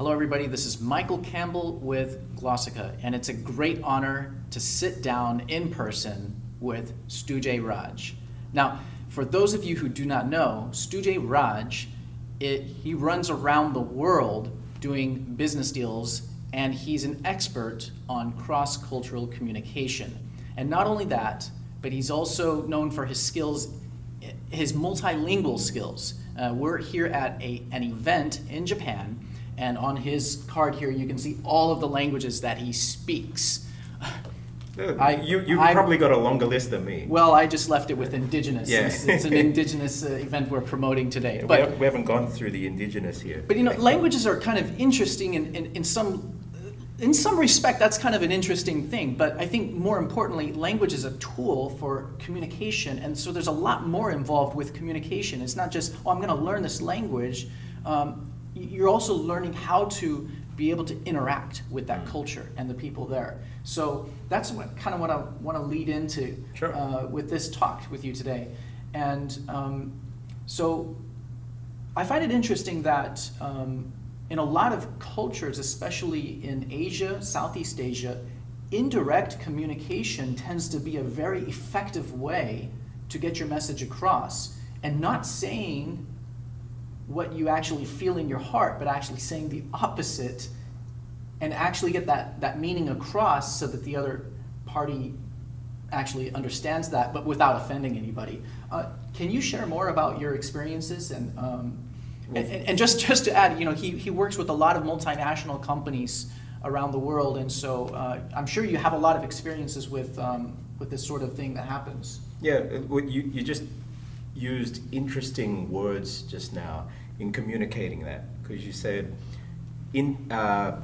Hello, everybody. This is Michael Campbell with Glossika, and it's a great honor to sit down in person with Stu Jay Raj. Now, for those of you who do not know, Stu Jay Raj, it, he runs around the world doing business deals, and he's an expert on cross-cultural communication. And not only that, but he's also known for his skills, his multilingual skills. Uh, we're here at a, an event in Japan, and on his card here, you can see all of the languages that he speaks. I, you, you've I, probably got a longer list than me. Well, I just left it with indigenous. Yeah. It's, it's an indigenous uh, event we're promoting today. but, we, have, haven't gone through the indigenous here. But you know, languages are kind of interesting in, in, in some in some respect, that's kind of an interesting thing, but I think more importantly, language is a tool for communication, and so there's a lot more involved with communication. It's not just, oh, I'm going to learn this language. Um, you're also learning how to be able to interact with that culture and the people there. So that's what, kind of what I want to lead into sure. uh, with this talk with you today. And um, so I find it interesting that um, in a lot of cultures, especially in Asia, Southeast Asia, indirect communication tends to be a very effective way to get your message across and not saying what you actually feel in your heart, but actually saying the opposite and actually get that, that meaning across so that the other party actually understands that, but without offending anybody. Uh, can you share more about your experiences and um, and, and, just, just to add, you know, he, he works with a lot of multinational companies around the world, and so uh, I'm sure you have a lot of experiences with, um, with this sort of thing that happens. Yeah, uh, you, you just used interesting words just now in communicating that, because you said in, uh,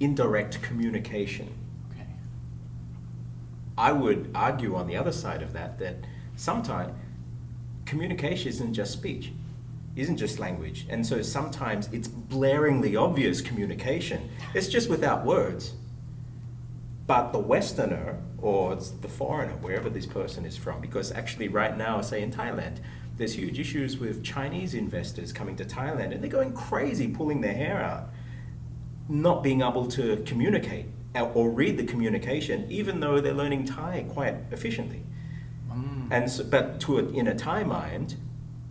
indirect communication. Okay. I would argue on the other side of that that sometimes communication isn't just speech isn't just language. And so sometimes it's blaringly obvious communication. It's just without words. But the Westerner, or the foreigner, wherever this person is from, because actually right now, say in Thailand, there's huge issues with Chinese investors coming to Thailand and they're going crazy pulling their hair out, not being able to communicate or read the communication, even though they're learning Thai quite efficiently. Mm. And so, but to a, in a Thai mind,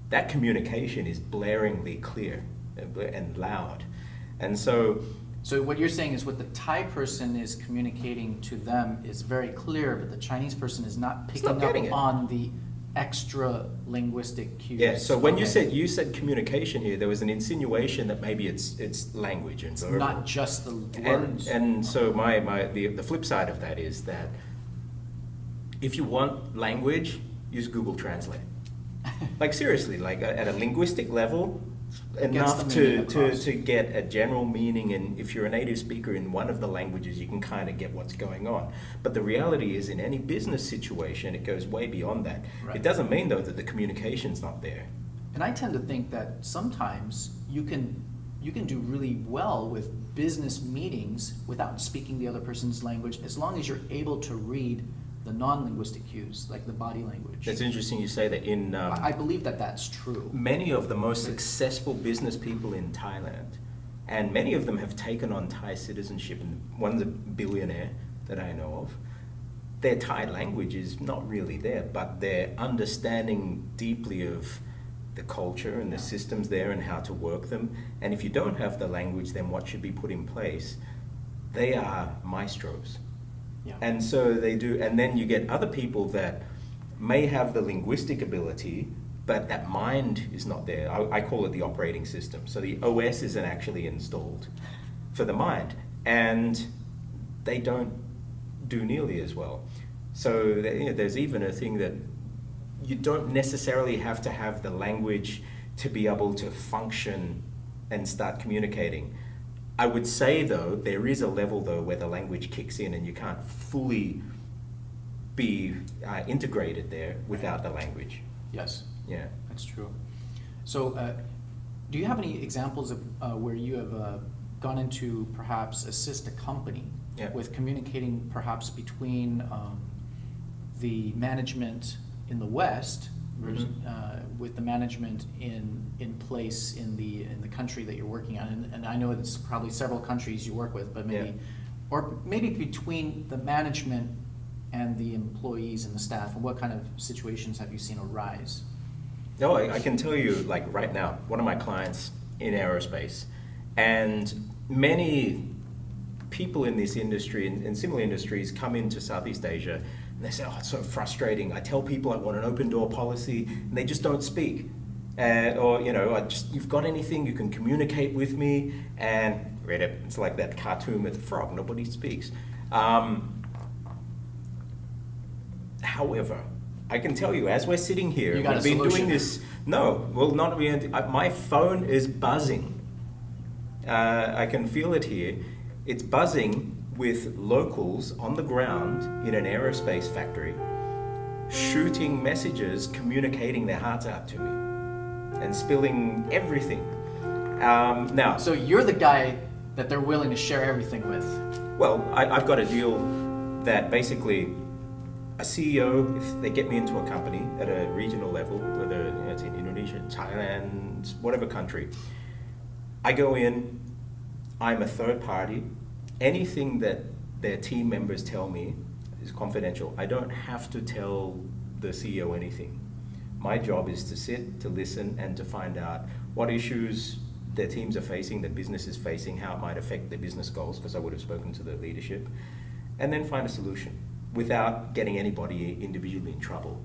that communication is blaringly clear and loud. And so so what you're saying is what the Thai person is communicating to them is very clear, but the Chinese person is not picking not up it. on the extra linguistic cues. Yeah. So when okay. you said you said communication here, there was an insinuation that maybe it's it's language and verbal. Not just the words. And, and so my, my the the flip side of that is that if you want language, use Google Translate like seriously, like at a linguistic level, enough to, to, to get a general meaning and if you're a native speaker in one of the languages you can kind of get what's going on. But the reality is in any business situation it goes way beyond that. Right. it doesn't mean though that the communication's not there. And i tend to think that sometimes you can you can do really well with business meetings without speaking the other person's language as long as you're able to read the non-linguistic cues, like the body language. That's interesting you say that in... Um, I believe that that's true. Many of the most successful business people in Thailand, and many of them have taken on Thai citizenship, and one's a billionaire that I know of, their Thai language is not really there, but their understanding deeply of the culture and the systems there and how to work them. And if you don't have the language, then what should be put in place? They are maestros. Yeah. And so they do, and then you get other people that may have the linguistic ability, but that mind is not there. I, I call it the operating system. So the OS isn't actually installed for the mind, and they don't do nearly as well. So you know, there's even a thing that you don't necessarily have to have the language to be able to function and start communicating. I would say though, there is a level though where the language kicks in and you can't fully be uh, integrated there without the language. Yes. Yeah. That's true. So uh, do you have any examples of uh, where you have uh, gone into perhaps assist a company yeah. with communicating perhaps between um, the management in the West mm -hmm. with the management in, in place in the in the country that you're working on? And, and I know it's probably several countries you work with, but maybe, Yeah. or maybe between the management and the employees and the staff, and what kind of situations have you seen arise? No, I, I can tell you, like right now, one of my clients in aerospace, and many people in this industry and in similar industries come into Southeast Asia they say, "Oh, it's so frustrating. I tell people I want an open door policy, and they just don't speak." And, or you know, I just you've got anything you can communicate with me, and read it. It's like that cartoon with the frog. Nobody speaks. Um, However, I can tell you, as we're sitting here, we've been doing this. No, well, not really. My phone is buzzing. Uh, I can feel it here. It's buzzing with locals on the ground in an aerospace factory, shooting messages, communicating their hearts out to me, and spilling everything. Um, now, So you're the guy that they're willing to share everything with. well, I, I've got a deal that basically a CEO, if they get me into a company at a regional level, whether you know, it's in Indonesia, Thailand, whatever country, I go in, I'm a third party. Anything that their team members tell me is confidential. I don't have to tell the CEO anything. My job is to sit, to listen, and to find out what issues their teams are facing, their business is facing, how it might affect their business goals, because I would have spoken to the leadership, and then find a solution without getting anybody individually in trouble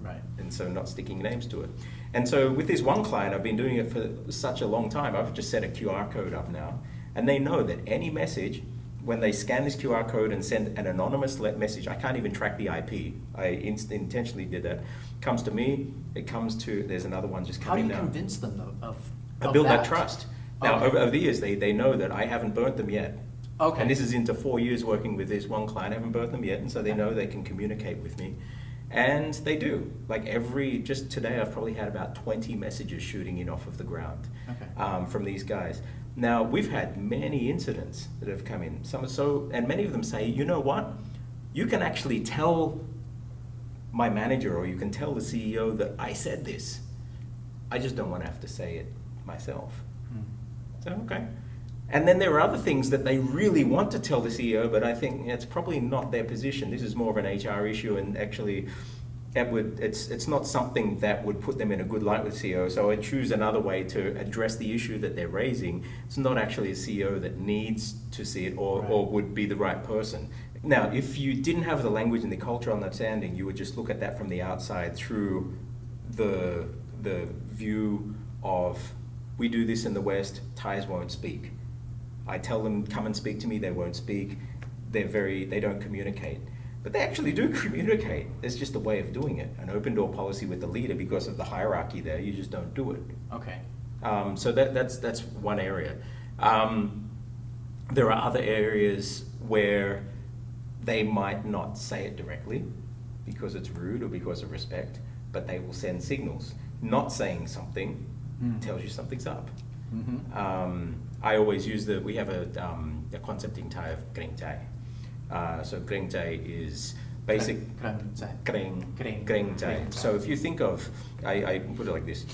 Right. and so not sticking names to it. And so with this one client, I've been doing it for such a long time. I've just set a QR code up now, and they know that any message, when they scan this QR code and send an anonymous message, I can't even track the IP. I inst- intentionally did that. Comes to me, it comes to. There's another one just How do coming you now. convince them though of? I of build that, trust. Now, Okay. over, over the years, they, they know that I haven't burnt them yet. Okay. And this is into four years working with this one client. I haven't burnt them yet, and so they know they can communicate with me. And they do. Like every, just today, I've probably had about 20 messages shooting in off of the ground Okay. um, from these guys. Now, we've had many incidents that have come in. Some are so, and many of them say, you know what? You can actually tell my manager or you can tell the CEO that I said this. I just don't want to have to say it myself. Hmm. So, okay. And then there are other things that they really want to tell the CEO, but I think it's probably not their position. This is more of an HR issue, and actually, it would, it's, it's not something that would put them in a good light with CEO. So I choose another way to address the issue that they're raising. It's not actually a CEO that needs to see it or, or would be the right person. Now, if you didn't have the language and the cultural understanding, you would just look at that from the outside through the, the view of we do this in the West, Thais won't speak. I tell them, come and speak to me, they won't speak. They're very, they don't communicate. But they actually do communicate. It's just a way of doing it. An open door policy with the leader, because of the hierarchy there, you just don't do it. Okay. Um, so that, that's, that's one area. Um, there are other areas where they might not say it directly because it's rude or because of respect, but they will send signals. Not saying something Mm. tells you something's up. Mm-hmm. Um, I always use the, we have a, um, a concept in Thai of Jai. Uh, so Greng Jai is basic, Greng, Greng. Greng Jai. Greng Jai. So if you think of, I, I put it like this.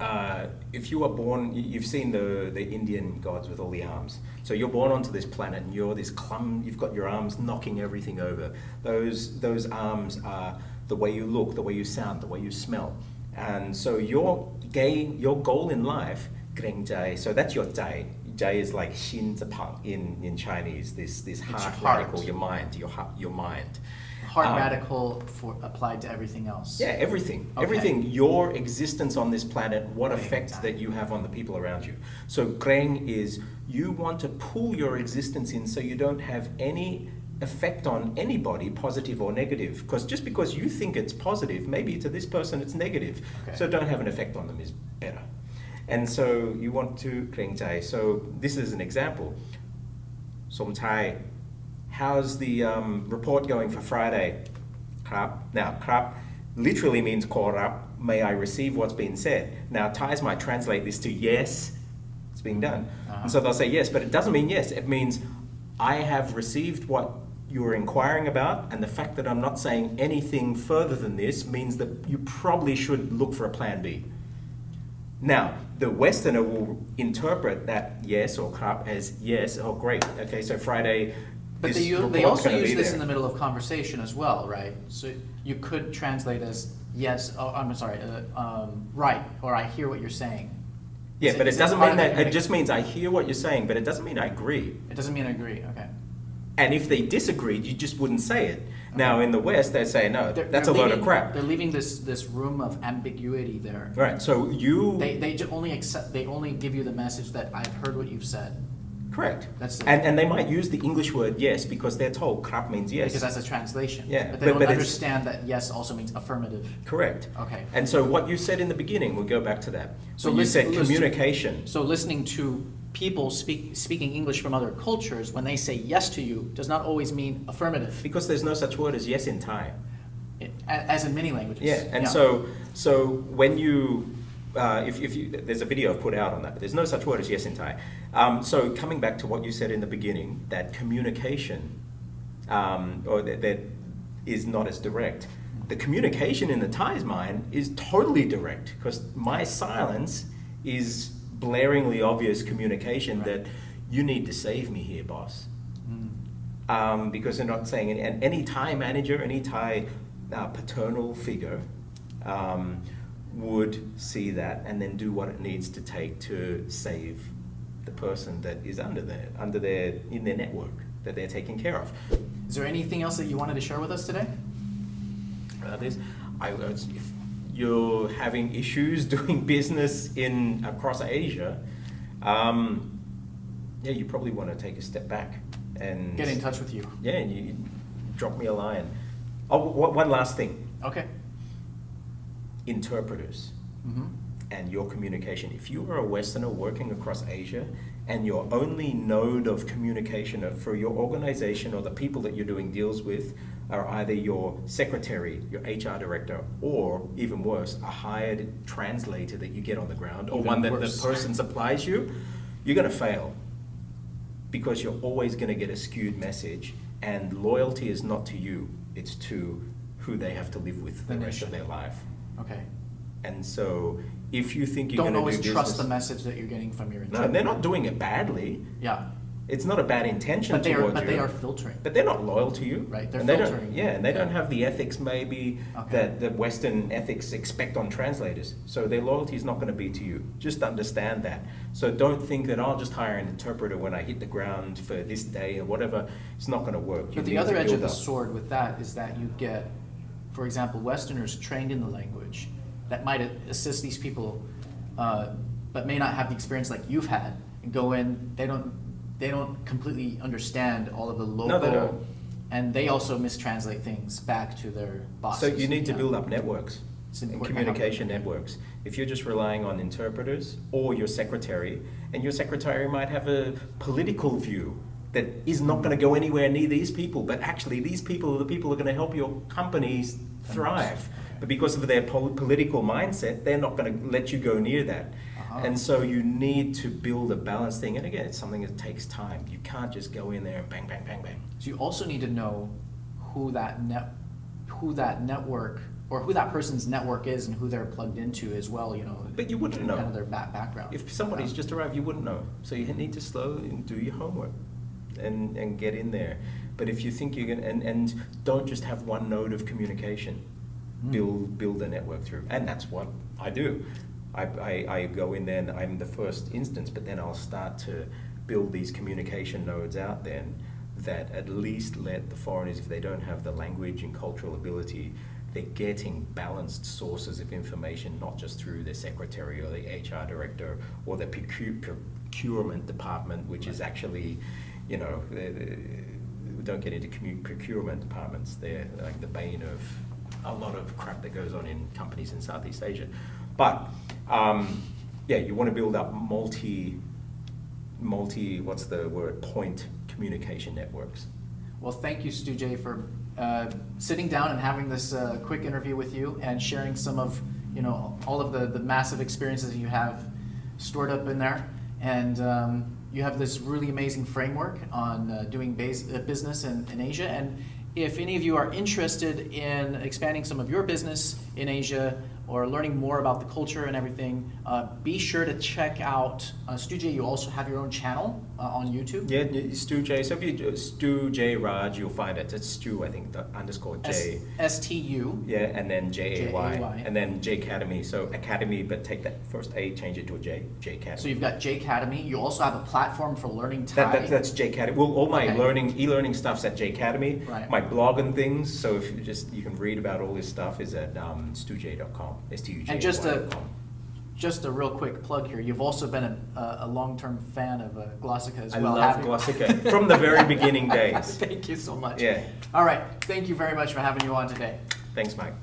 Uh, if you are born, you- you've seen the, the Indian gods with all the arms. So you're born onto this planet and you're this clum, you've got your arms knocking everything over. Those, those arms are the way you look, the way you sound, the way you smell. And so your gain, your goal in life, Greng Jai, so that's your Jai. Jai is like Xin Zepang in, in Chinese, this, this heart, heart. radical, your mind, your, heart- your mind. Heart Um, radical for applied to everything else. yeah, everything. Okay. Everything. Your existence on this planet, what Greng effect that you have on the people around you. So, Greng is you want to pull your existence in so you don't have any effect on anybody, positive or negative. Because just because you think it's positive, maybe to this person it's negative. Okay. So, don't have an effect on them is better. And so, you want to Greng Jai. So, this is an example. Som Chai, how's the um, report going for Friday? Krap. Now, krap literally means call up. May I receive what's been said? Now, Thais might translate this to yes, it's being done. Uh-huh. And so they'll say yes, but it doesn't mean yes. It means I have received what you were inquiring about, and the fact that I'm not saying anything further than this means that you probably should look for a plan B. Now, the Westerner will interpret that yes or krap as yes, oh great, okay, so Friday. But they, they also use this there. in the middle of conversation as well, right? So you could translate as yes, oh, I'm sorry, uh, um, right, or I hear what you're saying. Yeah, Is but is it doesn't mean that, it just means I hear what you're saying, but it doesn't mean I agree. It doesn't mean I agree, okay. And if they disagreed, you just wouldn't say it. Now, in the West, they say, no, They're- that's they're a load of crap. They're leaving this, this room of ambiguity there. Right, so you, They, they only accept, they only give you the message that I've heard what you've said, correct. That's the- And, and they might use the English word yes because they're told krap means yes. because that's a translation. Yeah, But they but- don't but understand that yes also means affirmative. Correct. Okay. And so what you said in the beginning, we'll go back to that. So you listen- said listen- communication. So listening to people speak, speaking English from other cultures, when they say yes to you, does not always mean affirmative, Because there's no such word as yes in Thai. it- as in many languages. Yeah, and so so when you uh, if, if you there's a video I've put out on that, but there's no such word as yes in Thai. Um, so coming back to what you said in the beginning, that communication um, or that, that is not as direct. The communication in the Thai's mind is totally direct because my silence is blaringly obvious communication Right. that you need to save me here, boss Mm. um, because they're not saying any, and any Thai manager, any Thai uh, paternal figure um, would see that and then do what it needs to take to save the person that is under their under their in their network that they're taking care of. Is there anything else that you wanted to share with us today? Uh, there's, I, uh, if you're having issues doing business in across Asia, um, yeah, you probably want to take a step back and Get in touch with you. Yeah, and you, drop me a line. Oh, one last thing. Okay. Interpreters hmm and your communication. If you are a Westerner working across Asia and your only node of communication for your organization or the people that you're doing deals with are either your secretary, your HR director, or even worse, a hired translator that you get on the ground, or Even one that worse. the person supplies you, you're going to fail because you're always going to get a skewed message. And loyalty is not to you, it's to who they have to live with The the rest of their life. Okay. And so, if you think you're Don't always do trust the message that you're getting from your No, they're not doing it badly. Yeah. It's not a bad intention But they are, towards but you. they are filtering. But they're not loyal to you. Right, they're and they filtering. Don't, yeah, and they don't have the ethics maybe Okay. that the Western ethics expect on translators. So their loyalty is not going to be to you. Just understand that. So don't think that I'll just hire an interpreter when I hit the ground for this day or whatever. It's not going to work. You But the other edge of the up. sword with that is that you get, for example, Westerners trained in the language that might assist these people, uh, but may not have the experience like you've had. And go in, they don't, they don't completely understand all of the local, they don't. and they also mistranslate things back to their bosses. So you need to build up networks and important to have communication networks. If you're just relying on interpreters or your secretary, and your secretary might have a political view that is not going to go anywhere near these people, but actually these people are the people who are going to help your companies thrive. But because of their pol- political mindset, they're not going to let you go near that. Uh-huh. And so you need to build a balanced thing. And again, it's something that takes time. You can't just go in there and bang, bang, bang, bang. So you also need to know who that net, who that network, or who that person's network is and who they're plugged into as well, you know. But you wouldn't know. Kind of their back, background. If somebody's Yeah. just arrived, you wouldn't know. So you need to slow and do your homework and, and get in there. But if you think you're gonna, and, and don't just have one node of communication, Mm. build, build a network through. And that's what I do. I, I, I go in there and I'm the first instance, but then I'll start to build these communication nodes out then that at least let the foreigners, if they don't have the language and cultural ability, they're getting balanced sources of information, not just through their secretary or the HR director or the procu- procurement department, which is actually, you know, the- the- we don't get into commu- procurement departments. They're like the bane of a lot of crap that goes on in companies in Southeast Asia. But um, yeah, you want to build up multi, multi, what's the word, point communication networks. Well, thank you, Stu Jay, for uh, sitting down and having this uh, quick interview with you and sharing some of, you know, all of the, the massive experiences that you have stored up in there. And um, you have this really amazing framework on uh, doing base, uh, business in, in Asia. And if any of you are interested in expanding some of your business in Asia or learning more about the culture and everything, uh, be sure to check out uh, Stu Jay. You also have your own channel uh, on YouTube. Yeah, y- Stu Jay. So if you do Stu Jay Raj, you'll find it. It's Stu, I think, the underscore J. S T U. Yeah, and then J A Y, J-A-Y. and then Jcademy. So Academy, but take that first A, change it to a J. Jcademy. So you've got Jcademy. You also have a platform for learning Thai. That, that, that's Jcademy. Well, all my Okay. learning, e-learning stuff's at Jcademy. Right. My blog and things. So if you just you can read about all this stuff is at um, stuj.com. S T U J. And just a just a real quick plug here. You've also been a, a, long-term fan of uh, Glossika as I well. love haven't? Glossika from the very beginning days. Thank you so much. Yeah. All right. Thank you very much for having you on today. Thanks, Mike.